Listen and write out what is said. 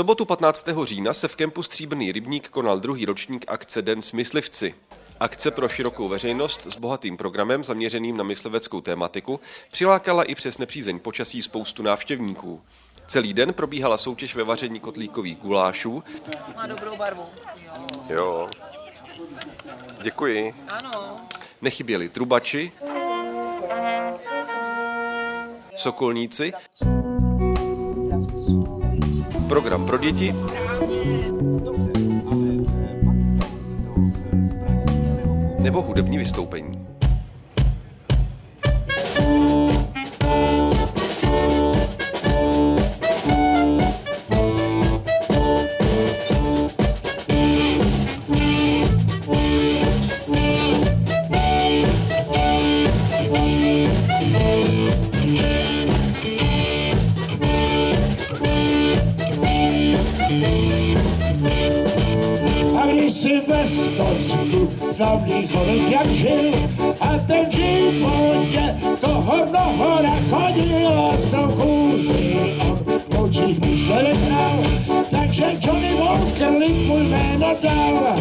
sobotu 15. října se v kempu Stříbrný rybník konal druhý ročník akce Den s myslivci. Akce pro širokou veřejnost s bohatým programem zaměřeným na mysliveckou tématiku přilákala i přes nepřízeň počasí spoustu návštěvníků. Celý den probíhala soutěž ve vaření kotlíkových gulášů. Má dobrou barvu. Jo. Děkuji. Ano. Nechyběli trubači, sokolníci, program pro děti nebo hudební vystoupení. A když si ve Skotsku slavný chodec jak žil a ten v životě toho mnoho nachodil a z toho chůří on v očích myšlenek takže Johnny Walker lid mu jméno dal.